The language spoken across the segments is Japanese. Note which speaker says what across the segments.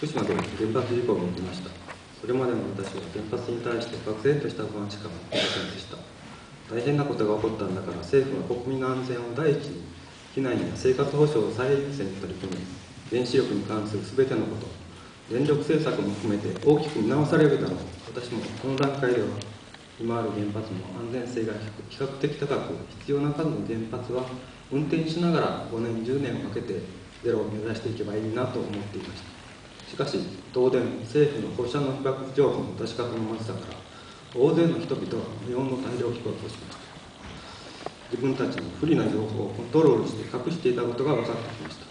Speaker 1: 福島で原発事故が起きました。それまでの私は原発に対して漠然とした不安しか持っていませんでした。大変なことが起こったんだから政府は国民の安全を第一に避難や生活保障を最優先に取り組み原子力に関する全てのこと電力政策も含めて大きく見直されるだろう。私もこの段階では今ある原発も安全性が比較的高く必要な数の原発は運転しながら5年10年をかけてゼロを目指していけばいいなと思っていました。しかし東電政府の放射能被曝情報の出し方のまずさから大勢の人々は無用の大量飛行としました。自分たちの不利な情報をコントロールして隠していたことが分かってきました。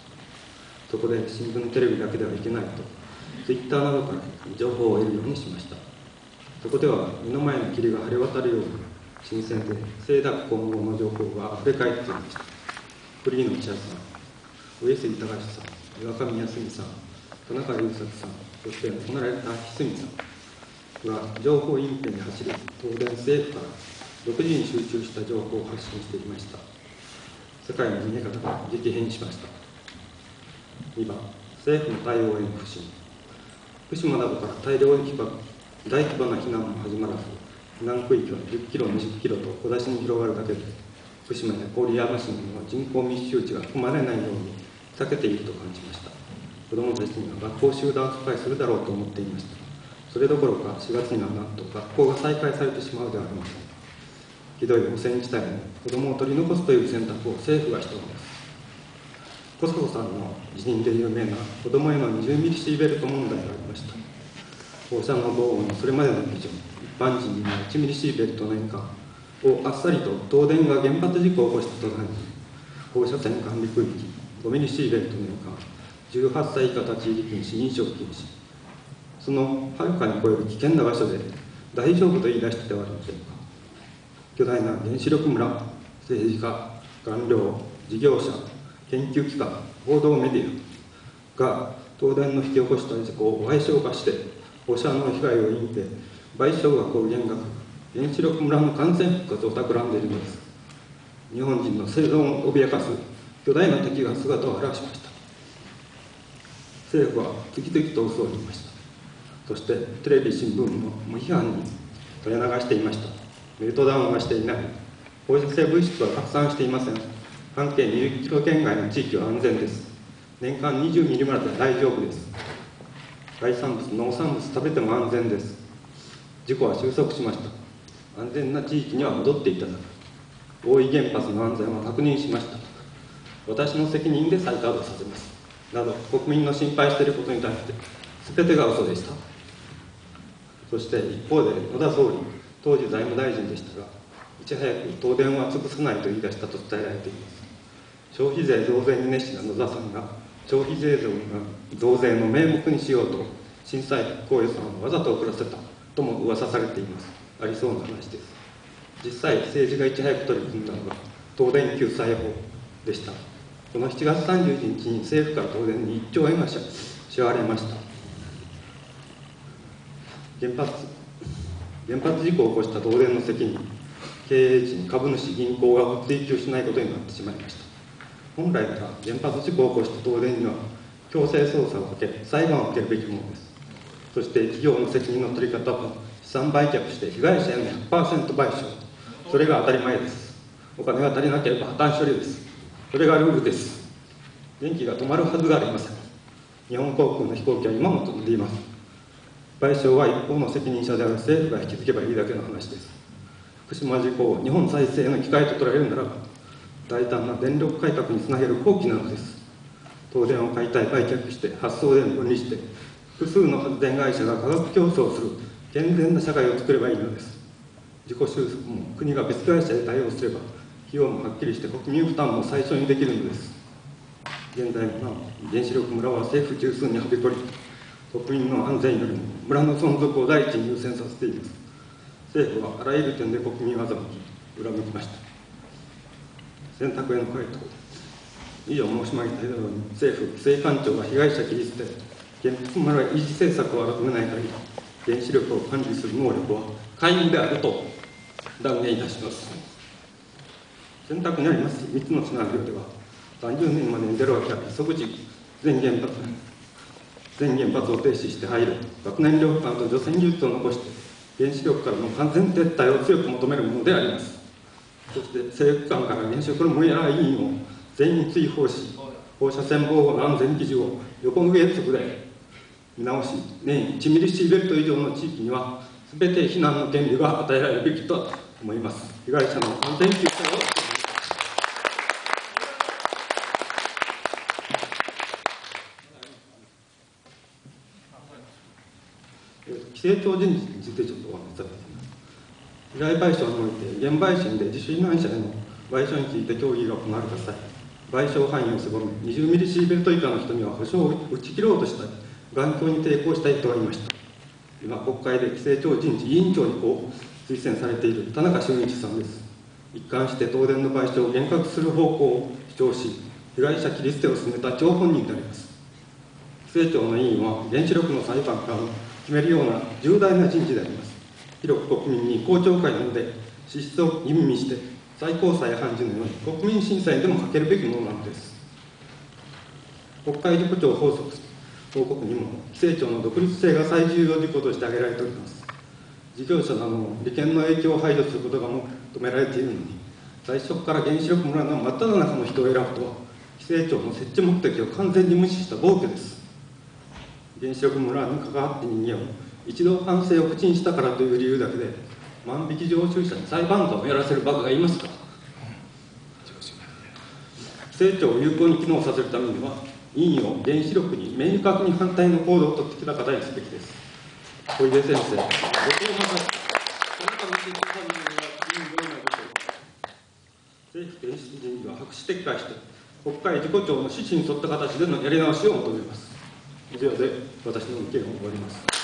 Speaker 1: そこで新聞テレビだけではいけないとツイッターなどから情報を得るようにしました。そこでは目の前の霧が晴れ渡るように新鮮で清濁混合の情報が溢れ返っていました。フリーの記者さん上杉隆さん岩上康美さん田中優作さんそして亡くなられた翡翠さんは情報隠蔽に走り東電政府から独自に集中した情報を発信していました。世界の見え方が激変しました。2番政府の対応への不信。福島などから大量に大規模な避難も始まらず避難区域は10キロ20キロと小出しに広がるだけで福島や郡山市の人口密集地が含まれないように避けていると感じました。子どもたちには学校集団疎開するだろうと思っていました。それどころか4月にはなんと学校が再開されてしまうではありません。ひどい汚染地帯に子どもを取り残すという選択を政府がしたのです。コソボさんの辞任で有名な子どもへの20ミリシーベルト問題がありました。放射能防護のそれまでの基準一般人には1ミリシーベルト年間をあっさりと東電が原発事故を起こした途端に放射線管理区域5ミリシーベルト年間18歳以下立ち入り禁止飲食禁止。そのはるかに超える危険な場所で大丈夫と言い出してはありませんか？巨大な原子力村政治家官僚事業者研究機関報道メディアが東電の引き起こした事故を賠償化して放射能被害を隠蔽賠償額を減額原子力村の感染復活を企んでいるのです。日本人の生存を脅かす巨大な敵が姿を現しました。政府は次々と嘘を言いました。そしてテレビ新聞の無批判に取り流していました。メルトダウンはしていない。放射性物質は拡散していません。半径20キロ圏外の地域は安全です。年間20ミリまで大丈夫です。海産物農産物食べても安全です。事故は収束しました。安全な地域には戻っていただく。大井原発の安全は確認しました。私の責任で再稼働させます。など国民の心配していることに対して全てが嘘でした。そして一方で野田総理当時財務大臣でしたがいち早く東電は潰さないと言い出したと伝えられています。消費税増税に熱心な野田さんが消費税増税の名目にしようと震災復興予算をわざと遅らせたとも噂されています。ありそうな話です。実際政治がいち早く取り組んだのが東電救済法でした。この7月31日に政府から東電に1兆円が支払われました。原発原発事故を起こした東電の責任経営陣株主銀行が追及しないことになってしまいました。本来なら原発事故を起こした東電には強制捜査をかけ裁判を受けるべきものです。そして企業の責任の取り方は資産売却して被害者への100%賠償。それが当たり前です。お金が足りなければ破綻処理です。それがルールです。電気が止まるはずがありません。日本航空の飛行機は今も飛んでいます。賠償は一方の責任者である政府が引き継げばいいだけの話です。福島事故を日本再生の機会と捉えるならば大胆な電力改革につなげる好機なのです。東電を解体売却して発送電分離して複数の発電会社が価格競争する健全な社会を作ればいいのです。自己収束も国が別会社で対応すれば費用もはっきりして国民負担も最初にできるのです。現在も原子力村は政府中枢にはびこり国民の安全よりも村の存続を第一に優先させています。政府はあらゆる点で国民を欺き裏向きました。選択への回答。以上申し上げたように政府規制官庁が被害者切り捨て原発村維持政策を改めない限り原子力を管理する能力は皆無であると断言いたします。選択にありますし3つのシナリオでは30年までにゼロが100即時全原発全原発を停止して廃炉核燃料プラント除染技術を残して原子力からの完全撤退を強く求めるものであります。そして政府間から原子力の無理や委員を全員追放し放射線防護の安全基準を横の原則で見直し年1ミリシーベルト以上の地域には全て避難の権利が与えられるべきと思います。被害者の安全救済を規制庁人事についてちょっとお話しさせて被害賠償において、現売春で自主避難者への賠償について協議が行われた際、賠償範囲を狭め、20ミリシーベルト以下の人には保証を打ち切ろうとしたり、頑強に抵抗したい人がいました。今、国会で規制庁人事委員長にこう推薦されている田中俊一さんです。一貫して東電の賠償を厳格する方向を主張し、被害者切り捨てを進めた張本人であります。規制庁の委員は原子力の裁判官決めるような重大な人事であります。広く国民に公聴会などで資質を吟味して最高裁判事のように国民審査にでもかけるべきものなのです。国会事故長法則報告にも規制庁の独立性が最重要事項として挙げられております。事業者などの利権の影響を排除することが求められているのに最初から原子力村の真っ只中の人を選ぶとは規制庁の設置目的を完全に無視した暴挙です。原子力村に関わって人間を一度反省を口にしたからという理由だけで万引き常習者に裁判官をやらせるバカがいますか？成長を有効に機能させるためには委員を原子力に明確に反対の行動を取ってきた方にすべきです。小出先生ご登場なさったあなたの指摘されるのは委員どうなるでしょうか政府原子人事は白紙撤回して国会事故調の指針に沿った形でのやり直しを求めます。以上で私の意見を終わります。